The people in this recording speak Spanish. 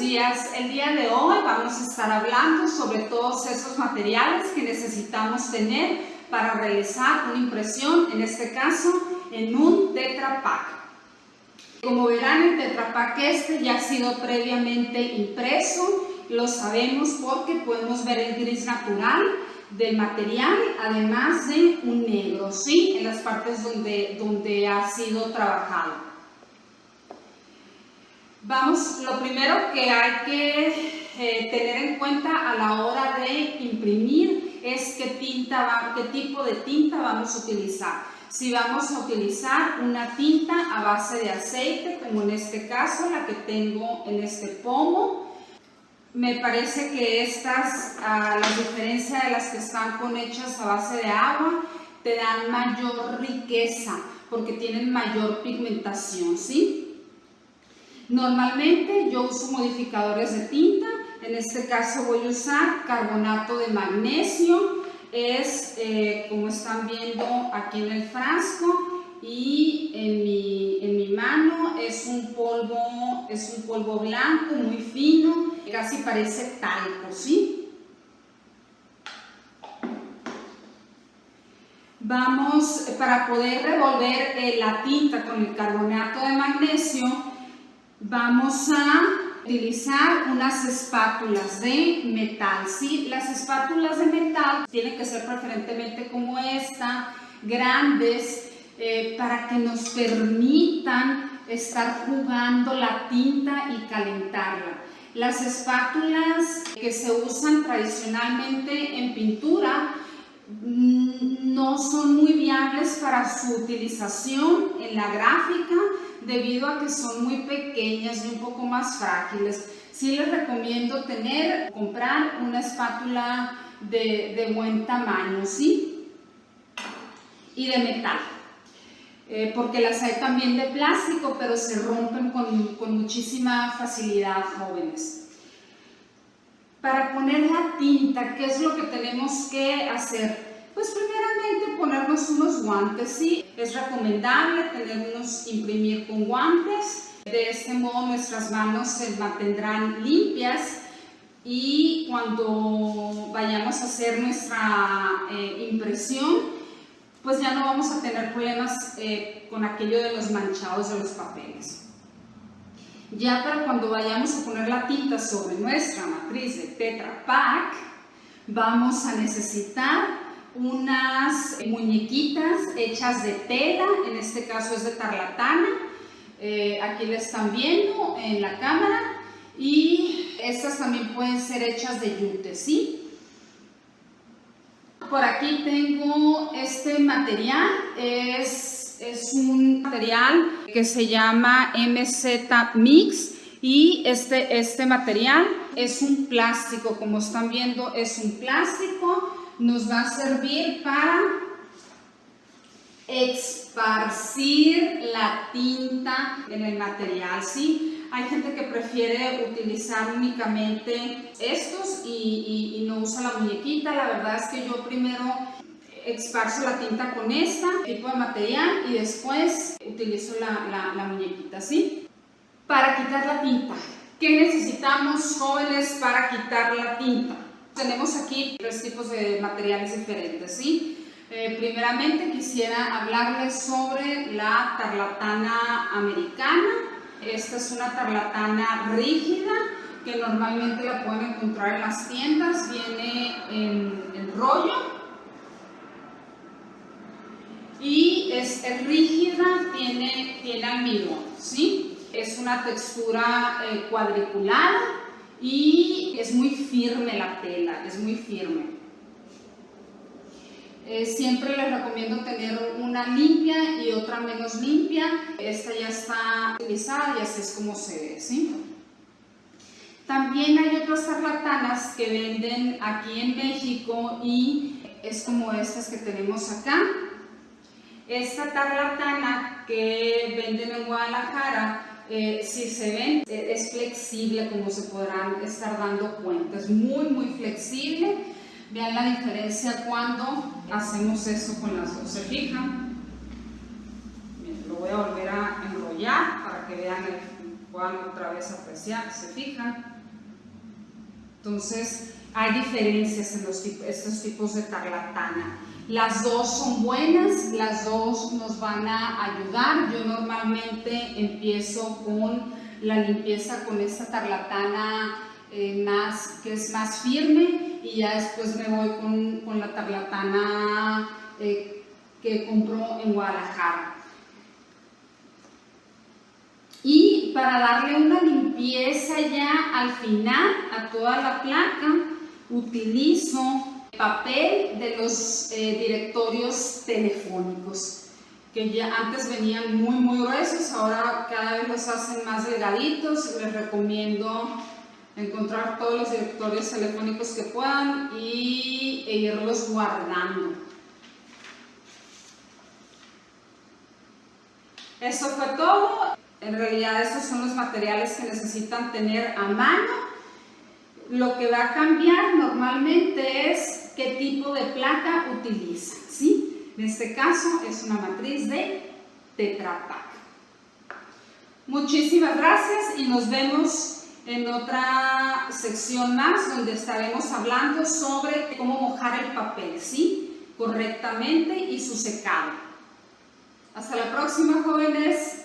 días. El día de hoy vamos a estar hablando sobre todos esos materiales que necesitamos tener para realizar una impresión, en este caso en un Tetra Pak. Como verán, el Tetra Pak este ya ha sido previamente impreso, lo sabemos porque podemos ver el gris natural del material, además de un negro, ¿sí? En las partes donde, donde ha sido trabajado. Vamos, lo primero que hay que eh, tener en cuenta a la hora de imprimir es qué, tinta qué tipo de tinta vamos a utilizar. Si vamos a utilizar una tinta a base de aceite, como en este caso, la que tengo en este pomo, me parece que estas, a la diferencia de las que están con hechas a base de agua, te dan mayor riqueza porque tienen mayor pigmentación, ¿sí? Normalmente yo uso modificadores de tinta, en este caso voy a usar carbonato de magnesio, es eh, como están viendo aquí en el frasco y en mi, en mi mano es un, polvo, es un polvo blanco muy fino, casi parece talco, ¿sí? Vamos, para poder revolver eh, la tinta con el carbonato de magnesio, Vamos a utilizar unas espátulas de metal, ¿sí? Las espátulas de metal tienen que ser preferentemente como esta, grandes, eh, para que nos permitan estar jugando la tinta y calentarla. Las espátulas que se usan tradicionalmente en pintura mm, no son muy viables para su utilización en la gráfica debido a que son muy pequeñas y un poco más frágiles. Sí les recomiendo tener, comprar una espátula de, buen tamaño, ¿sí? Y de metal. Eh, porque las hay también de plástico, pero se rompen con, con muchísima facilidad, jóvenes. Para poner la tinta, ¿qué es lo que tenemos que hacer? Pues primeramente ponernos unos guantes, ¿sí? Es recomendable tenernos, imprimir con guantes, de este modo nuestras manos se mantendrán limpias y cuando vayamos a hacer nuestra eh, impresión, pues ya no vamos a tener problemas eh, con aquello de los manchados de los papeles. Ya para cuando vayamos a poner la tinta sobre nuestra matriz de Tetra Pak, vamos a necesitar unas muñequitas hechas de tela, en este caso es de tarlatana, eh, aquí la están viendo en la cámara, y estas también pueden ser hechas de yute, ¿sí? Por aquí tengo este material, es, es un material que se llama MZ Mix, y este, este material es un plástico, como están viendo es un plástico, nos va a servir para esparcir la tinta en el material, ¿sí? Hay gente que prefiere utilizar únicamente estos y, no usa la muñequita, la verdad es que yo primero esparzo la tinta con este tipo de material y después utilizo la, la muñequita, ¿sí? Para quitar la tinta, ¿qué necesitamos jóvenes para quitar la tinta? Tenemos aquí tres tipos de materiales diferentes, ¿sí? Eh, primeramente quisiera hablarles sobre la tarlatana americana. Esta es una tarlatana rígida que normalmente la pueden encontrar en las tiendas. Viene en, rollo y es, rígida, tiene, tiene almidón, ¿sí? Es una textura eh, cuadriculada y es muy firme la tela, es muy firme. Eh, siempre les recomiendo tener una limpia y otra menos limpia. Esta ya está utilizada y así es como se ve, ¿sí? También hay otras tarlatanas que venden aquí en México y es como estas que tenemos acá. Esta tarlatana que venden en Guadalajara eh, si se ven, eh, es flexible como se podrán estar dando cuenta, es muy muy flexible. Vean la diferencia cuando hacemos eso con las dos, ¿se fijan? lo voy a volver a enrollar para que vean puedan otra vez apreciar, ¿se fijan? Entonces, hay diferencias en estos tipos de tarlatana. Las dos son buenas, las dos nos van a ayudar. Yo normalmente empiezo con la limpieza con esta tarlatana eh, más, que es más firme y ya después me voy con, con la tarlatana eh, que compro en Guadalajara. Y para darle una limpieza ya al final a toda la placa, utilizo papel de los eh, directorios telefónicos que ya antes venían muy muy gruesos, ahora cada vez los hacen más delgaditos, les recomiendo encontrar todos los directorios telefónicos que puedan y, e irlos guardando. Eso fue todo. En realidad estos son los materiales que necesitan tener a mano. Lo que va a cambiar normalmente es qué tipo de placa utilizan, ¿sí? En este caso es una matriz de Tetra Pak. Muchísimas gracias y nos vemos en otra sección más donde estaremos hablando sobre cómo mojar el papel, ¿sí? Correctamente y su secado. Hasta la próxima, jóvenes.